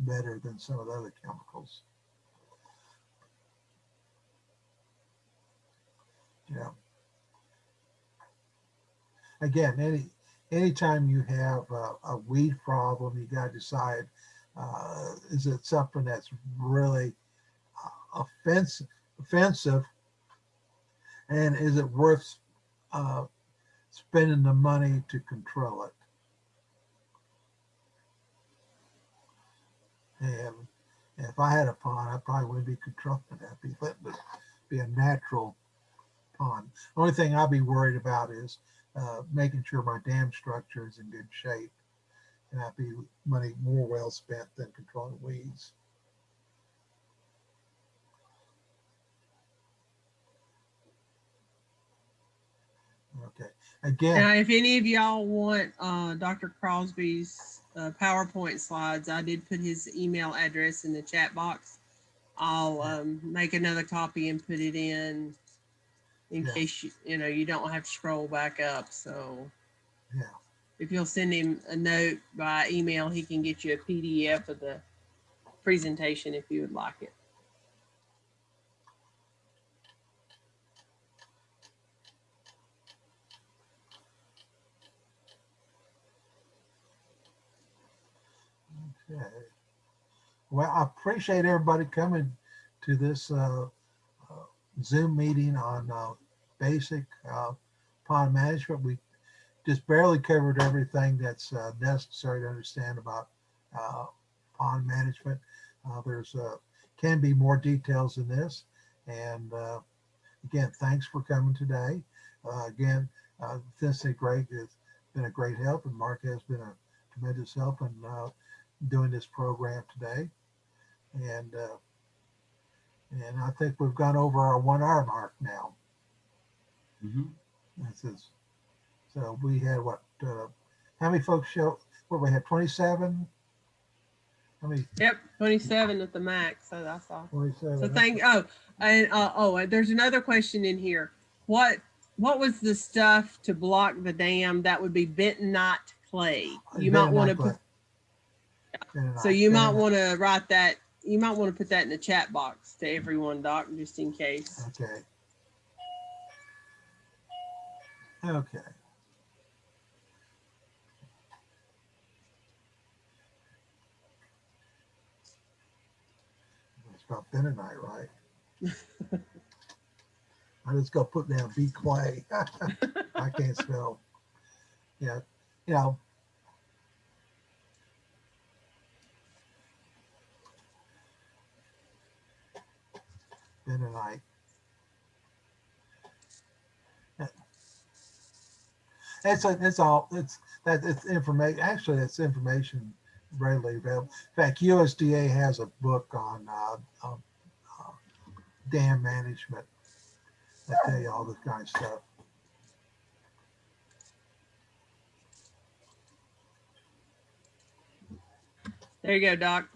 better than some of the other chemicals. Yeah. Again, any anytime you have a, a weed problem, you got to decide uh, is it something that's really uh, offensive, offensive, and is it worth uh, spending the money to control it? And if I had a pond, I probably wouldn't be controlling that. Be it be a natural pond. The only thing I'd be worried about is uh, making sure my dam structure is in good shape. And I'd be money more well spent than controlling weeds. Okay, again, Now, if any of y'all want, uh, Dr. Crosby's, uh, PowerPoint slides, I did put his email address in the chat box. I'll, um, make another copy and put it in in Yeah. case you, you know, you don't have to scroll back up, so. Yeah. If you'll send him a note by email, he can get you a PDF of the presentation if you would like it. Well, I appreciate everybody coming to this uh, uh, Zoom meeting on uh, basic uh, pond management. We just barely covered everything that's uh, necessary to understand about uh, pond management. There's can be more details in this. And again, thanks for coming today. Again, uh, Vincent Greg has been a great help, and Mark has been a tremendous help And doing this program today. And uh, and I think we've gone over our one hour mark now. Mhm. This is so we had what? Uh, how many folks show? What we had? Twenty seven. How many? Yep, twenty-seven at the max, so that's all. Twenty seven. So thank, oh, and, uh, oh, and there's another question in here. What, what was the stuff to block the dam? That would be bentonite clay. You might want to put, so you might want to write that, you might want to put that in the chat box to everyone, Doc, just in case. Okay. Okay. It's about bentonite, right? I just go put down B clay. (laughs) I can't spell. Yeah, you know. And are like it's a, all it's that it's information actually that's information readily available. In fact usda has a book on uh, uh, uh, dam management. I tell you all this kind of stuff. There you go doc.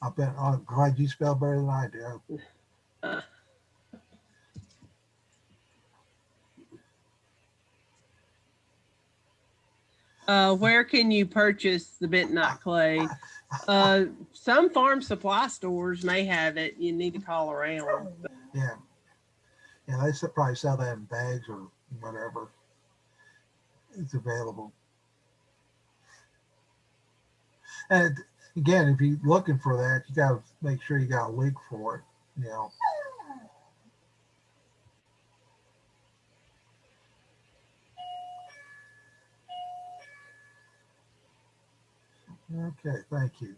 I bet, I'm glad you spell better than I do. Uh, where can you purchase the bentonite clay? Uh, some farm supply stores may have it. You need to call around. Yeah. Yeah, they probably sell that in bags or whatever. It's available. And again, if you're looking for that, you gotta make sure you got a leak for it, you know. Okay, thank you.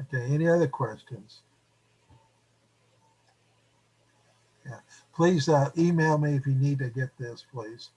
Okay, any other questions? Yeah, please uh, email me if you need to get this, please.